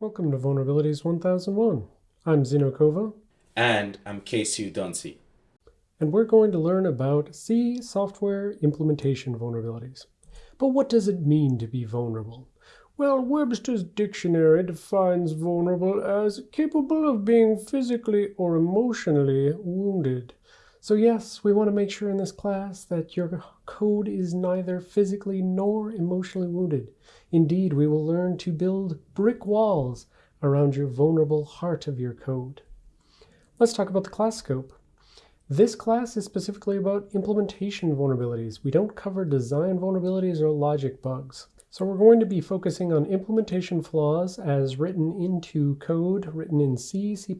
Welcome to Vulnerabilities 1001. I'm Xeno Kovah. And I'm Casey Duncy. And we're going to learn about C software implementation vulnerabilities. But what does it mean to be vulnerable? Well, Webster's dictionary defines vulnerable as capable of being physically or emotionally wounded. So yes, we want to make sure in this class that your code is neither physically nor emotionally wounded. Indeed, we will learn to build brick walls around your vulnerable heart of your code. Let's talk about the class scope. This class is specifically about implementation vulnerabilities. We don't cover design vulnerabilities or logic bugs. So we're going to be focusing on implementation flaws as written into code written in C, C++,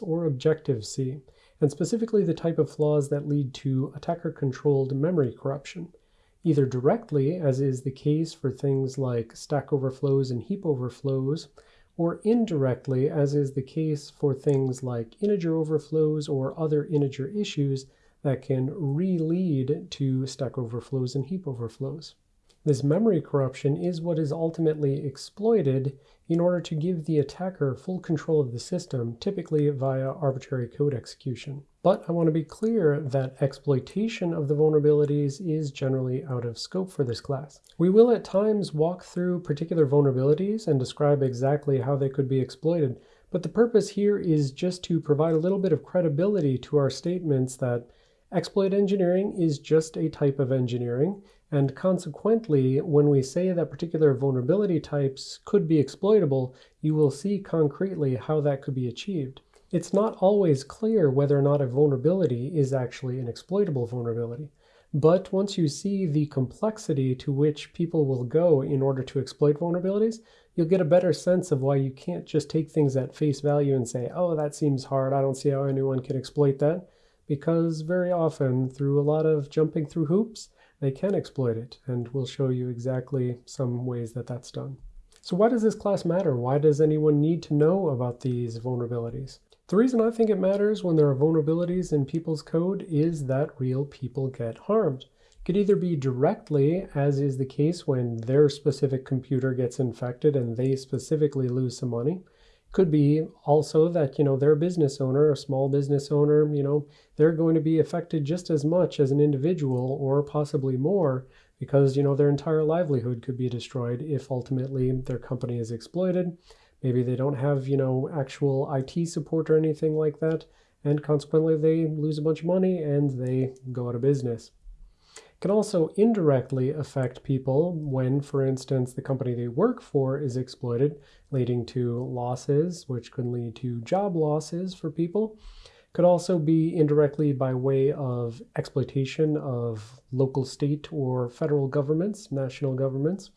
or Objective-C and specifically the type of flaws that lead to attacker-controlled memory corruption, either directly, as is the case for things like stack overflows and heap overflows, or indirectly, as is the case for things like integer overflows or other integer issues that can re-lead to stack overflows and heap overflows. This memory corruption is what is ultimately exploited in order to give the attacker full control of the system, typically via arbitrary code execution. But I want to be clear that exploitation of the vulnerabilities is generally out of scope for this class. We will at times walk through particular vulnerabilities and describe exactly how they could be exploited, but the purpose here is just to provide a little bit of credibility to our statements that exploit engineering is just a type of engineering, and consequently, when we say that particular vulnerability types could be exploitable, you will see concretely how that could be achieved. It's not always clear whether or not a vulnerability is actually an exploitable vulnerability. But once you see the complexity to which people will go in order to exploit vulnerabilities, you'll get a better sense of why you can't just take things at face value and say, oh, that seems hard. I don't see how anyone can exploit that. Because very often, through a lot of jumping through hoops, they can exploit it, and we'll show you exactly some ways that that's done. So why does this class matter? Why does anyone need to know about these vulnerabilities? The reason I think it matters when there are vulnerabilities in people's code is that real people get harmed. It could either be directly, as is the case when their specific computer gets infected and they specifically lose some money, could be also that, you know, they're business owner, a small business owner, you know, they're going to be affected just as much as an individual or possibly more because, you know, their entire livelihood could be destroyed if ultimately their company is exploited. Maybe they don't have, you know, actual IT support or anything like that. And consequently, they lose a bunch of money and they go out of business can also indirectly affect people when, for instance, the company they work for is exploited, leading to losses, which could lead to job losses for people. Could also be indirectly by way of exploitation of local, state, or federal governments, national governments.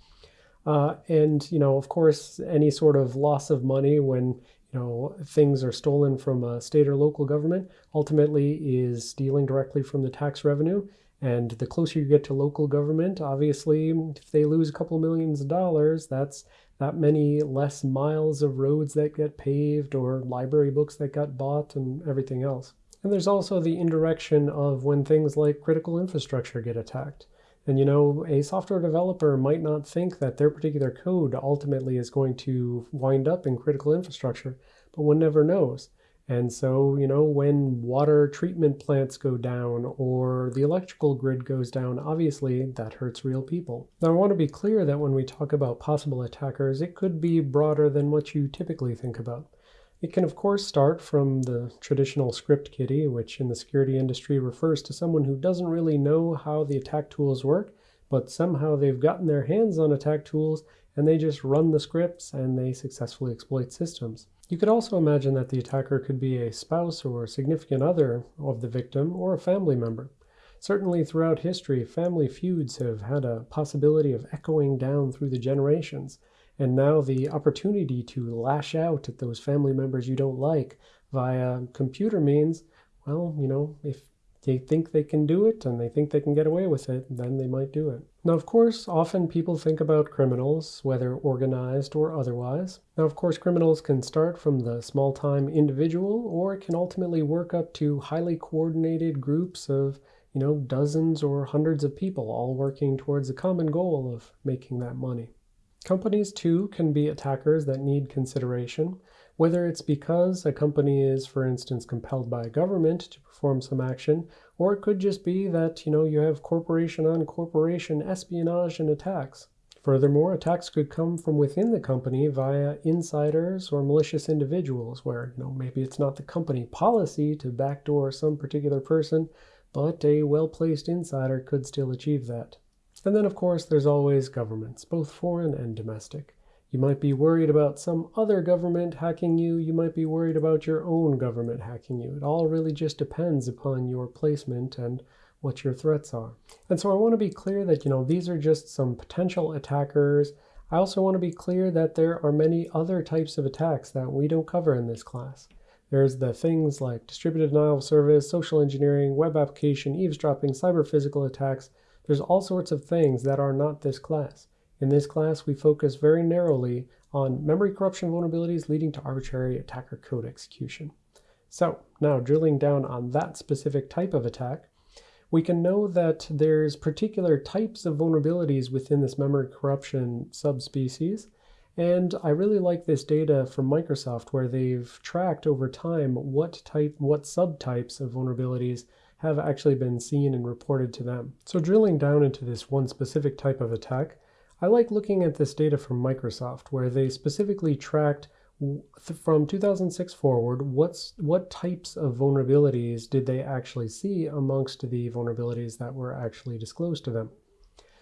Uh, and, you know, of course, any sort of loss of money when you know, things are stolen from a state or local government ultimately is stealing directly from the tax revenue and the closer you get to local government, obviously, if they lose a couple millions of dollars, that's that many less miles of roads that get paved or library books that got bought and everything else. And there's also the indirection of when things like critical infrastructure get attacked. And you know, a software developer might not think that their particular code ultimately is going to wind up in critical infrastructure, but one never knows. And so, you know, when water treatment plants go down or the electrical grid goes down, obviously that hurts real people. Now, I want to be clear that when we talk about possible attackers, it could be broader than what you typically think about. It can, of course, start from the traditional script kiddie, which in the security industry refers to someone who doesn't really know how the attack tools work, but somehow they've gotten their hands on attack tools and they just run the scripts and they successfully exploit systems. You could also imagine that the attacker could be a spouse or significant other of the victim or a family member. Certainly throughout history, family feuds have had a possibility of echoing down through the generations, and now the opportunity to lash out at those family members you don't like via computer means, well, you know, if they think they can do it and they think they can get away with it, then they might do it. Now, of course, often people think about criminals, whether organized or otherwise. Now, of course, criminals can start from the small-time individual or can ultimately work up to highly coordinated groups of, you know, dozens or hundreds of people all working towards a common goal of making that money. Companies, too, can be attackers that need consideration, whether it's because a company is, for instance, compelled by a government to perform some action, or it could just be that, you know, you have corporation on corporation espionage and attacks. Furthermore, attacks could come from within the company via insiders or malicious individuals where, you know, maybe it's not the company policy to backdoor some particular person, but a well-placed insider could still achieve that. And then, of course, there's always governments, both foreign and domestic. You might be worried about some other government hacking you. You might be worried about your own government hacking you. It all really just depends upon your placement and what your threats are. And so I want to be clear that, you know, these are just some potential attackers. I also want to be clear that there are many other types of attacks that we don't cover in this class. There's the things like distributed denial of service, social engineering, web application, eavesdropping, cyber physical attacks. There's all sorts of things that are not this class. In this class, we focus very narrowly on memory corruption vulnerabilities leading to arbitrary attacker code execution. So now drilling down on that specific type of attack, we can know that there's particular types of vulnerabilities within this memory corruption subspecies. And I really like this data from Microsoft where they've tracked over time what type, what subtypes of vulnerabilities have actually been seen and reported to them. So drilling down into this one specific type of attack, I like looking at this data from Microsoft where they specifically tracked from 2006 forward, what's, what types of vulnerabilities did they actually see amongst the vulnerabilities that were actually disclosed to them?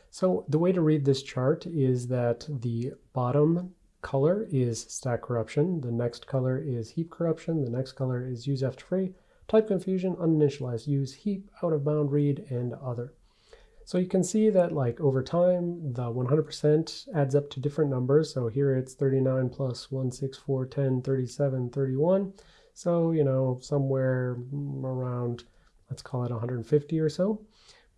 So the way to read this chart is that the bottom color is stack corruption, the next color is heap corruption, the next color is use after free, type confusion, uninitialized use, heap, out of bound read, and other. So you can see that like over time, the 100% adds up to different numbers. So here it's 39 plus 1, 6, 4, 10, 37, 31. So, you know, somewhere around, let's call it 150 or so.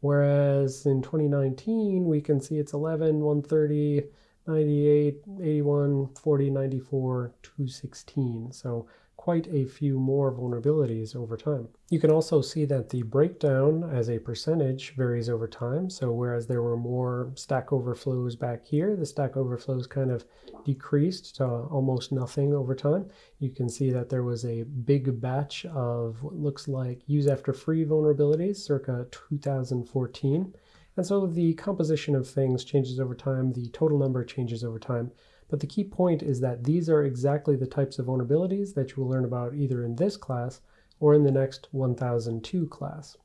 Whereas in 2019, we can see it's 11, 130, 98, 81, 40, 94, 216. So quite a few more vulnerabilities over time. You can also see that the breakdown as a percentage varies over time. So whereas there were more stack overflows back here, the stack overflows kind of decreased to almost nothing over time. You can see that there was a big batch of what looks like use after free vulnerabilities circa 2014. And so the composition of things changes over time, the total number changes over time. But the key point is that these are exactly the types of vulnerabilities that you will learn about either in this class or in the next 1002 class.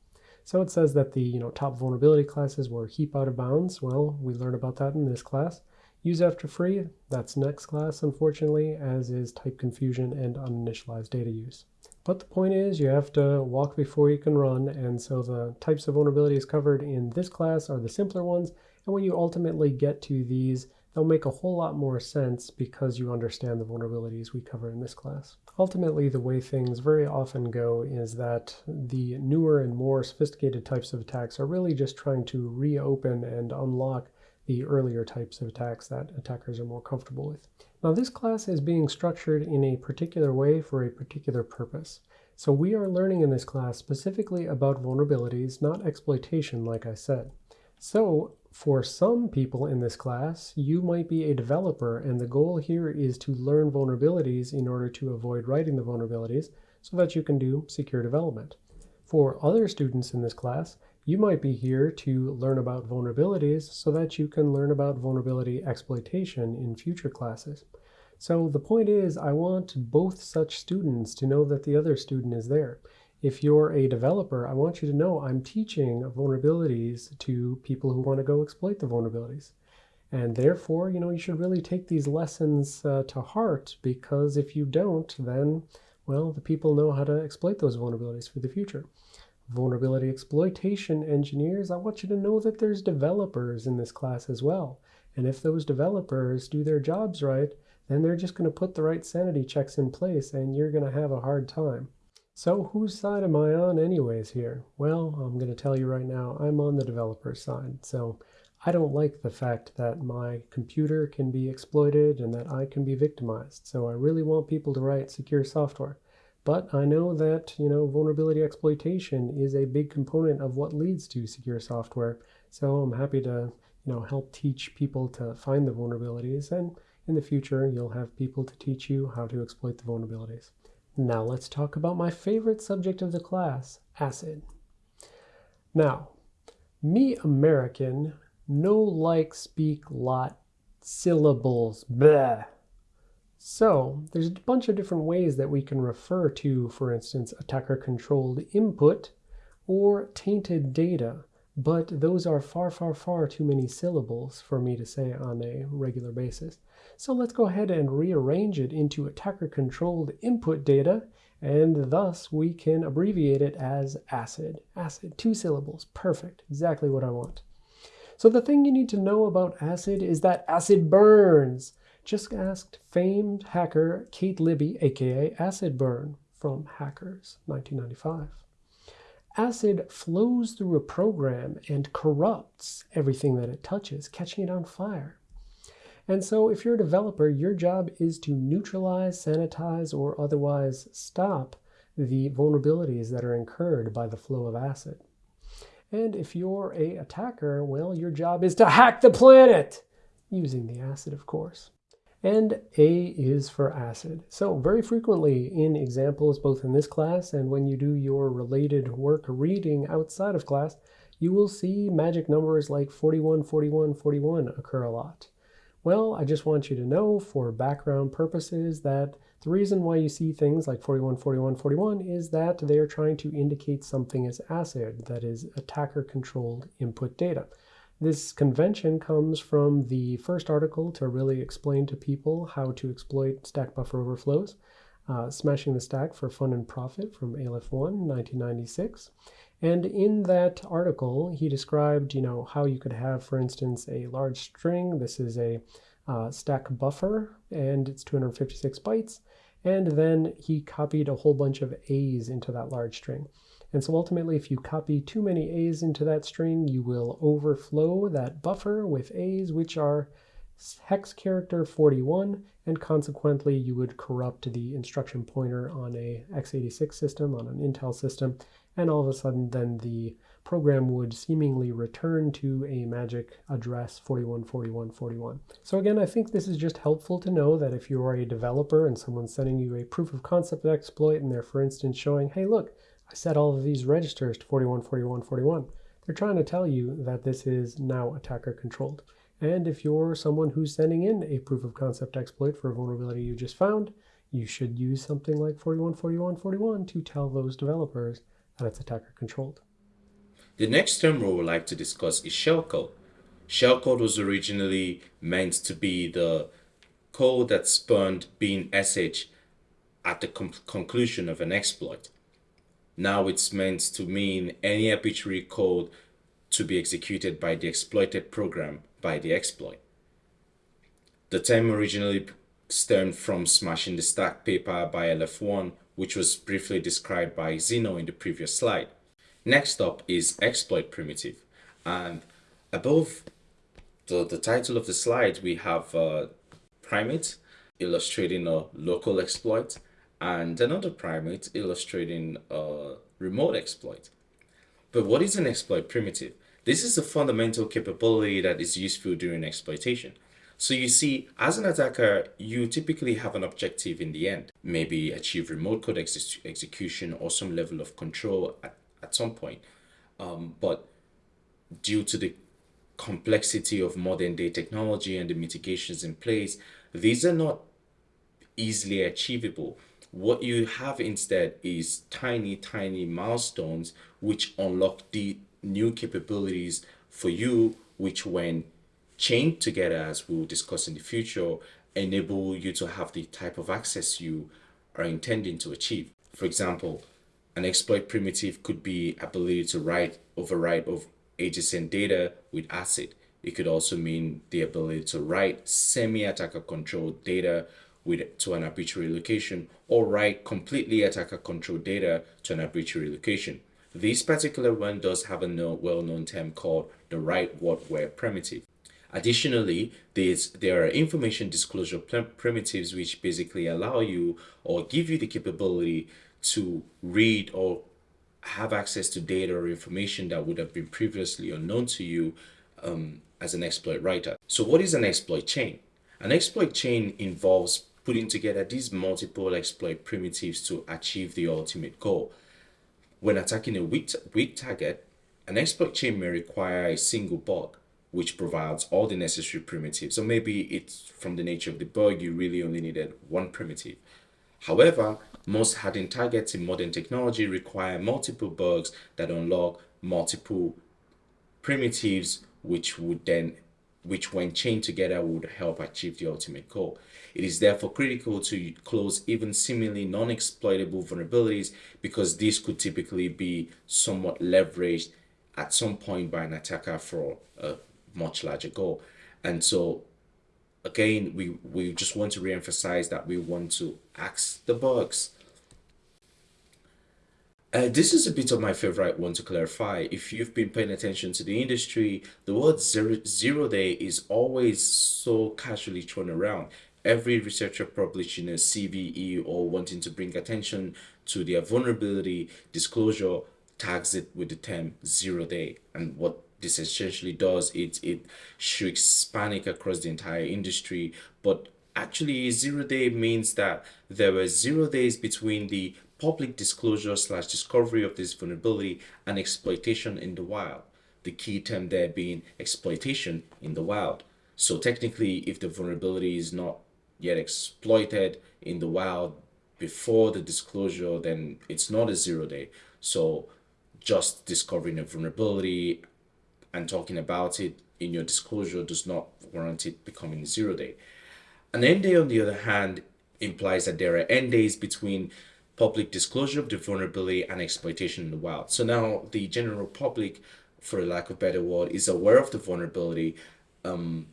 So it says that the you know, top vulnerability classes were heap out of bounds. Well, we learn about that in this class. Use after free, that's next class, unfortunately, as is type confusion and uninitialized data use. But the point is you have to walk before you can run, and so the types of vulnerabilities covered in this class are the simpler ones, and when you ultimately get to these they'll make a whole lot more sense because you understand the vulnerabilities we cover in this class. Ultimately, the way things very often go is that the newer and more sophisticated types of attacks are really just trying to reopen and unlock the earlier types of attacks that attackers are more comfortable with. Now this class is being structured in a particular way for a particular purpose. So we are learning in this class specifically about vulnerabilities, not exploitation like I said. So for some people in this class, you might be a developer, and the goal here is to learn vulnerabilities in order to avoid writing the vulnerabilities so that you can do secure development. For other students in this class, you might be here to learn about vulnerabilities so that you can learn about vulnerability exploitation in future classes. So the point is, I want both such students to know that the other student is there if you're a developer, I want you to know I'm teaching vulnerabilities to people who want to go exploit the vulnerabilities. And therefore, you know, you should really take these lessons uh, to heart because if you don't, then, well, the people know how to exploit those vulnerabilities for the future. Vulnerability exploitation engineers, I want you to know that there's developers in this class as well. And if those developers do their jobs right, then they're just going to put the right sanity checks in place and you're going to have a hard time. So whose side am I on anyways here? Well, I'm going to tell you right now, I'm on the developer side. So I don't like the fact that my computer can be exploited and that I can be victimized. So I really want people to write secure software. But I know that, you know, vulnerability exploitation is a big component of what leads to secure software. So I'm happy to you know, help teach people to find the vulnerabilities. And in the future, you'll have people to teach you how to exploit the vulnerabilities. Now let's talk about my favorite subject of the class, ACID. Now, me American, no like speak lot syllables, bleh. So there's a bunch of different ways that we can refer to, for instance, attacker-controlled input or tainted data, but those are far, far, far too many syllables for me to say on a regular basis. So let's go ahead and rearrange it into attacker-controlled input data, and thus we can abbreviate it as ACID. ACID, two syllables, perfect, exactly what I want. So the thing you need to know about ACID is that ACID burns. Just asked famed hacker Kate Libby, aka Acid Burn, from Hackers 1995. Acid flows through a program and corrupts everything that it touches, catching it on fire. And so if you're a developer, your job is to neutralize, sanitize, or otherwise stop the vulnerabilities that are incurred by the flow of acid. And if you're a attacker, well, your job is to hack the planet, using the acid, of course and A is for acid. So very frequently in examples, both in this class and when you do your related work reading outside of class, you will see magic numbers like 41, 41, 41 occur a lot. Well, I just want you to know for background purposes that the reason why you see things like 41, 41, 41 is that they are trying to indicate something as acid, that is attacker-controlled input data. This convention comes from the first article to really explain to people how to exploit stack buffer overflows, uh, Smashing the Stack for Fun and Profit from Aleph 1, 1996. And in that article, he described, you know, how you could have, for instance, a large string. This is a uh, stack buffer, and it's 256 bytes. And then he copied a whole bunch of A's into that large string. And so ultimately, if you copy too many A's into that string, you will overflow that buffer with A's, which are hex character 41, and consequently you would corrupt the instruction pointer on a x86 system, on an Intel system, and all of a sudden then the program would seemingly return to a magic address 414141. So again, I think this is just helpful to know that if you are a developer and someone's sending you a proof of concept exploit and they're for instance showing, hey look, set all of these registers to 41, 41, 41. They're trying to tell you that this is now attacker controlled. And if you're someone who's sending in a proof of concept exploit for a vulnerability you just found, you should use something like 41, 41, 41 to tell those developers that it's attacker controlled. The next term we would like to discuss is shellcode. Shellcode was originally meant to be the code that spawned bin SH at the conclusion of an exploit. Now it's meant to mean any arbitrary code to be executed by the exploited program by the exploit. The term originally stemmed from smashing the stack paper by Aleph 1, which was briefly described by Xeno in the previous slide. Next up is exploit primitive. And above the, the title of the slide, we have a primate illustrating a local exploit and another primate illustrating a remote exploit. But what is an exploit primitive? This is a fundamental capability that is useful during exploitation. So you see, as an attacker, you typically have an objective in the end. Maybe achieve remote code ex execution or some level of control at, at some point. Um, but due to the complexity of modern day technology and the mitigations in place, these are not easily achievable. What you have instead is tiny, tiny milestones which unlock the new capabilities for you, which when chained together, as we'll discuss in the future, enable you to have the type of access you are intending to achieve. For example, an exploit primitive could be ability to write, overwrite of adjacent data with ACID. It could also mean the ability to write semi-attacker controlled data with to an arbitrary location or write completely attacker controlled data to an arbitrary location. This particular one does have a well-known term called the write what where primitive. Additionally, there are information disclosure primitives which basically allow you or give you the capability to read or have access to data or information that would have been previously unknown to you um, as an exploit writer. So what is an exploit chain? An exploit chain involves putting together these multiple exploit primitives to achieve the ultimate goal. When attacking a weak, weak target, an exploit chain may require a single bug, which provides all the necessary primitives. So maybe it's from the nature of the bug, you really only needed one primitive. However, most hardened targets in modern technology require multiple bugs that unlock multiple primitives, which would then, which when chained together would help achieve the ultimate goal. It is therefore critical to close even seemingly non-exploitable vulnerabilities because these could typically be somewhat leveraged at some point by an attacker for a much larger goal. And so again, we, we just want to re-emphasize that we want to ask the bugs. Uh, this is a bit of my favorite one to clarify. If you've been paying attention to the industry, the word zero, zero day is always so casually thrown around. Every researcher publishing a CVE or wanting to bring attention to their vulnerability disclosure tags it with the term zero day. And what this essentially does, it, it shrieks panic across the entire industry. But actually, zero day means that there were zero days between the public disclosure slash discovery of this vulnerability and exploitation in the wild. The key term there being exploitation in the wild. So technically, if the vulnerability is not yet exploited in the wild before the disclosure, then it's not a zero day. So just discovering a vulnerability and talking about it in your disclosure does not warrant it becoming a zero day. An end day, on the other hand, implies that there are end days between public disclosure of the vulnerability and exploitation in the wild. So now the general public, for lack of better word, is aware of the vulnerability um,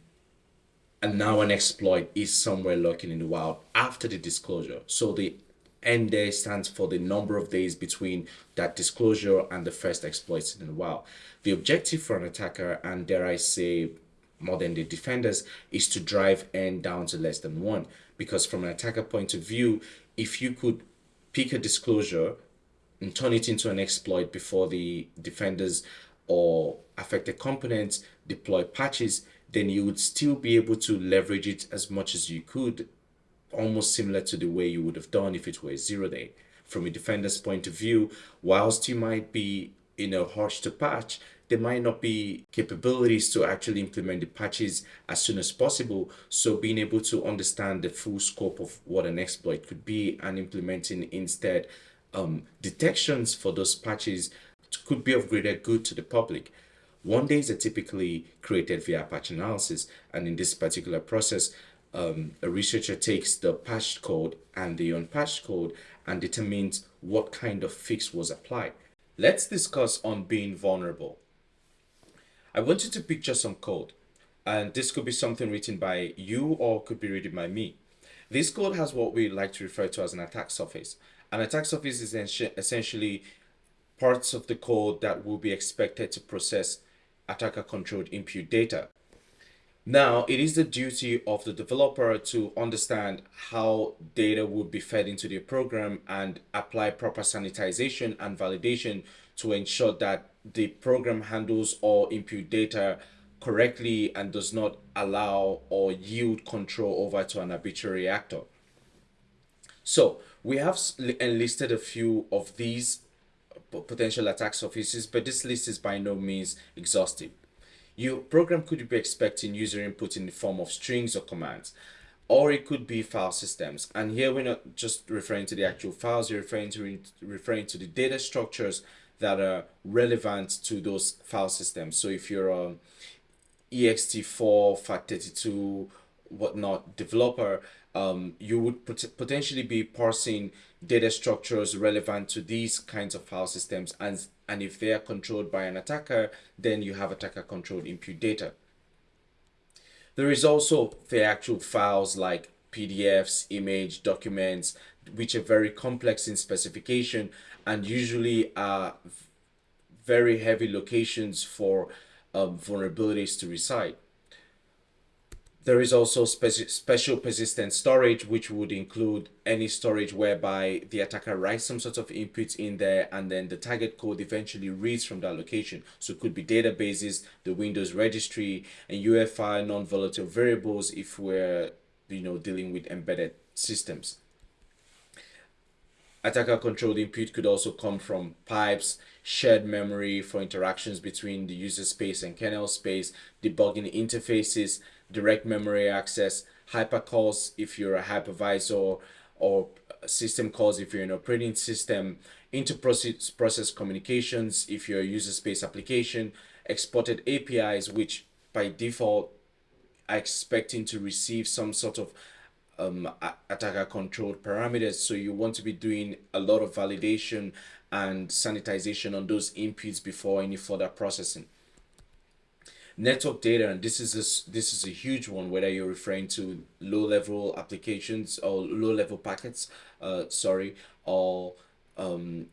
and now an exploit is somewhere lurking in the wild after the disclosure. So the end day stands for the number of days between that disclosure and the first exploits in the wild. The objective for an attacker, and dare I say more than the defenders, is to drive n down to less than one. Because from an attacker point of view, if you could pick a disclosure and turn it into an exploit before the defenders or affected components deploy patches, then you would still be able to leverage it as much as you could, almost similar to the way you would have done if it were a zero day. From a defender's point of view, whilst you might be in a hush to patch, there might not be capabilities to actually implement the patches as soon as possible. So being able to understand the full scope of what an exploit could be and implementing instead um, detections for those patches could be of greater good to the public. One days are typically created via patch analysis, and in this particular process, um, a researcher takes the patched code and the unpatched code and determines what kind of fix was applied. Let's discuss on being vulnerable. I want you to picture some code, and this could be something written by you or could be written by me. This code has what we like to refer to as an attack surface. An attack surface is essentially parts of the code that will be expected to process attacker controlled input data. Now, it is the duty of the developer to understand how data would be fed into the program and apply proper sanitization and validation to ensure that the program handles all input data correctly and does not allow or yield control over to an arbitrary actor. So we have enlisted a few of these potential attack surfaces, but this list is by no means exhaustive. Your program could be expecting user input in the form of strings or commands, or it could be file systems. And here we're not just referring to the actual files, you're referring to referring to the data structures that are relevant to those file systems. So if you're a ext4, FAT32, whatnot developer, um, you would pot potentially be parsing data structures relevant to these kinds of file systems and and if they are controlled by an attacker then you have attacker controlled input data there is also the actual files like pdfs image documents which are very complex in specification and usually are very heavy locations for um, vulnerabilities to reside There is also speci special persistent storage, which would include any storage whereby the attacker writes some sort of inputs in there and then the target code eventually reads from that location. So it could be databases, the Windows registry, and UEFI non-volatile variables if we're you know dealing with embedded systems. Attacker controlled input could also come from pipes, shared memory for interactions between the user space and kernel space, debugging interfaces, direct memory access, hypercalls if you're a hypervisor, or system calls if you're an operating system, inter-process process communications if you're a user space application, exported APIs, which by default are expecting to receive some sort of um, attacker controlled parameters. So you want to be doing a lot of validation and sanitization on those inputs before any further processing. Network data, and this is a, this is a huge one, whether you're referring to low level applications or low level packets, uh, sorry, or um,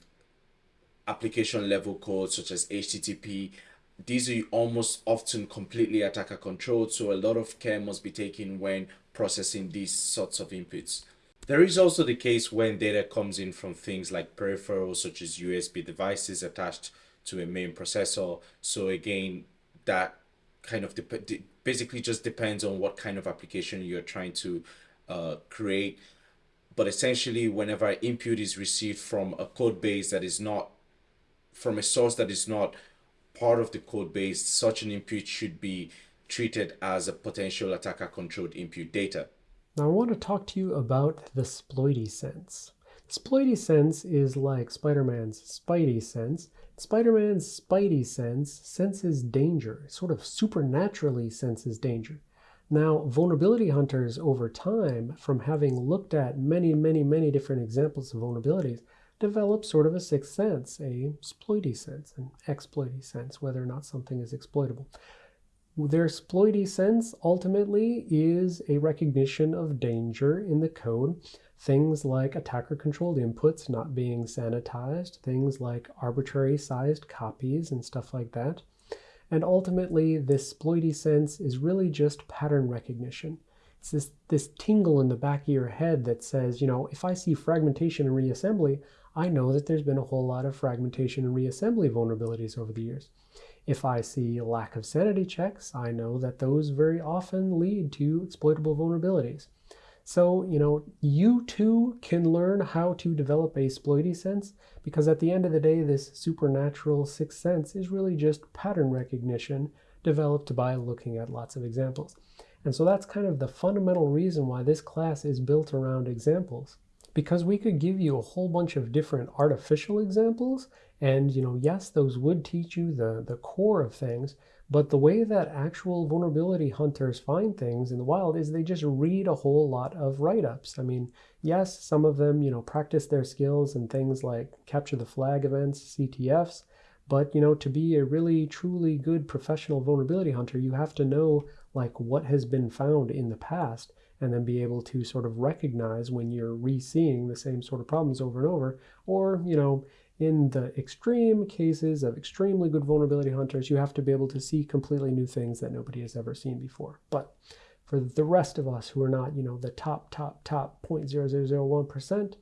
application level code such as HTTP. These are almost often completely attacker controlled, so a lot of care must be taken when processing these sorts of inputs. There is also the case when data comes in from things like peripherals such as USB devices attached to a main processor. So again, that kind of basically just depends on what kind of application you're trying to uh, create. But essentially, whenever input is received from a code base that is not from a source that is not part of the code base, such an input should be treated as a potential attacker controlled input data. Now I want to talk to you about the Sploity sense. Sploity sense is like Spider-Man's Spidey sense. Spider-Man's Spidey sense senses danger, sort of supernaturally senses danger. Now, vulnerability hunters over time, from having looked at many, many, many different examples of vulnerabilities, develop sort of a sixth sense, a sploity sense, an exploity sense, whether or not something is exploitable. Their exploity sense ultimately is a recognition of danger in the code. Things like attacker controlled inputs not being sanitized, things like arbitrary sized copies and stuff like that. And ultimately, this exploity sense is really just pattern recognition. It's this, this tingle in the back of your head that says, you know, if I see fragmentation and reassembly, I know that there's been a whole lot of fragmentation and reassembly vulnerabilities over the years. If I see lack of sanity checks, I know that those very often lead to exploitable vulnerabilities. So, you know, you too can learn how to develop a exploity sense because at the end of the day, this supernatural sixth sense is really just pattern recognition developed by looking at lots of examples. And so that's kind of the fundamental reason why this class is built around examples because we could give you a whole bunch of different artificial examples. And you know yes those would teach you the the core of things but the way that actual vulnerability hunters find things in the wild is they just read a whole lot of write-ups. I mean yes some of them you know practice their skills and things like capture the flag events ctfs but you know to be a really truly good professional vulnerability hunter you have to know like what has been found in the past and then be able to sort of recognize when you're re-seeing the same sort of problems over and over. Or you know in the extreme cases of extremely good vulnerability hunters you have to be able to see completely new things that nobody has ever seen before. But for the rest of us who are not you know the top top top 0.0001%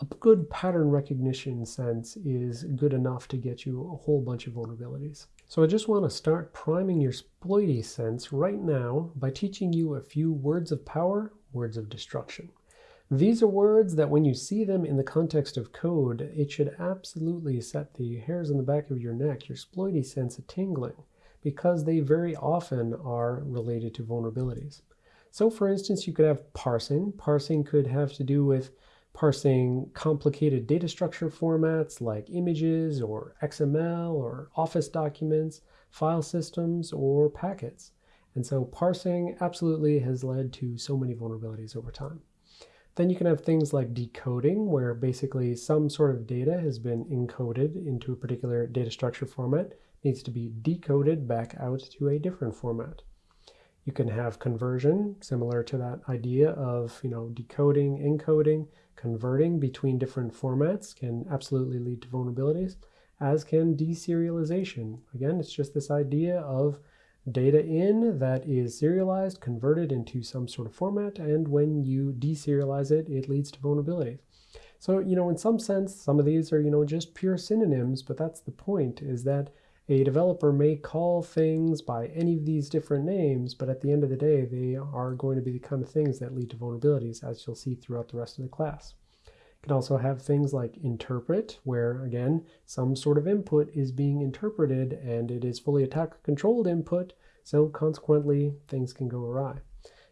a good pattern recognition sense is good enough to get you a whole bunch of vulnerabilities so I just want to start priming your exploity sense right now by teaching you a few words of power, words of destruction. These are words that when you see them in the context of code, it should absolutely set the hairs on the back of your neck, your exploity sense a tingling, because they very often are related to vulnerabilities. So for instance, you could have parsing. Parsing could have to do with parsing complicated data structure formats like images or XML or Office documents, file systems, or packets. And so parsing absolutely has led to so many vulnerabilities over time. Then you can have things like decoding, where basically some sort of data has been encoded into a particular data structure format, needs to be decoded back out to a different format. You can have conversion, similar to that idea of you know decoding, encoding, Converting between different formats can absolutely lead to vulnerabilities, as can deserialization. Again, it's just this idea of data in that is serialized, converted into some sort of format, and when you deserialize it, it leads to vulnerabilities. So, you know, in some sense, some of these are, you know, just pure synonyms, but that's the point, is that a developer may call things by any of these different names, but at the end of the day, they are going to be the kind of things that lead to vulnerabilities, as you'll see throughout the rest of the class. You can also have things like interpret, where again, some sort of input is being interpreted and it is fully attacker controlled input, so consequently things can go awry.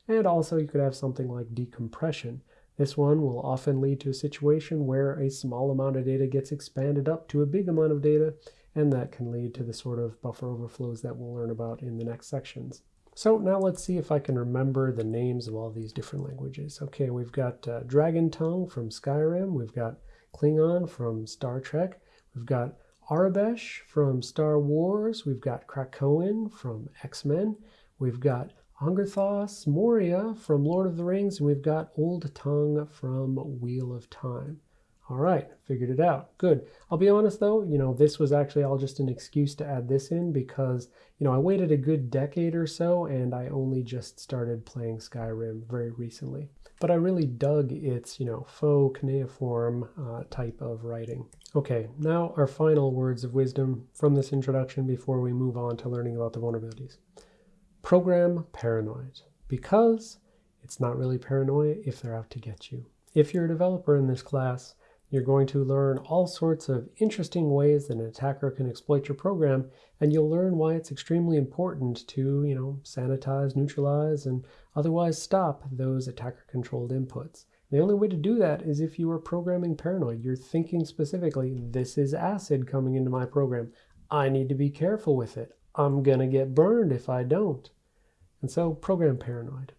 And also you could have something like decompression. This one will often lead to a situation where a small amount of data gets expanded up to a big amount of data, and that can lead to the sort of buffer overflows that we'll learn about in the next sections. So now let's see if I can remember the names of all these different languages. Okay, we've got uh, Dragon Tongue from Skyrim. We've got Klingon from Star Trek. We've got Aurebesh from Star Wars. We've got Krakoan from X-Men. We've got Angerthas Moria from Lord of the Rings. And we've got Old Tongue from Wheel of Time. All right, figured it out. Good. I'll be honest though, you know, this was actually all just an excuse to add this in because, you know, I waited a good decade or so and I only just started playing Skyrim very recently. But I really dug its, you know, faux cuneiform uh, type of writing. Okay, now our final words of wisdom from this introduction before we move on to learning about the vulnerabilities. Program paranoid because it's not really paranoia if they're out to get you. If you're a developer in this class, you're going to learn all sorts of interesting ways that an attacker can exploit your program, and you'll learn why it's extremely important to, you know, sanitize, neutralize, and otherwise stop those attacker-controlled inputs. The only way to do that is if you are programming paranoid. You're thinking specifically, this is acid coming into my program. I need to be careful with it. I'm going to get burned if I don't. And so program paranoid.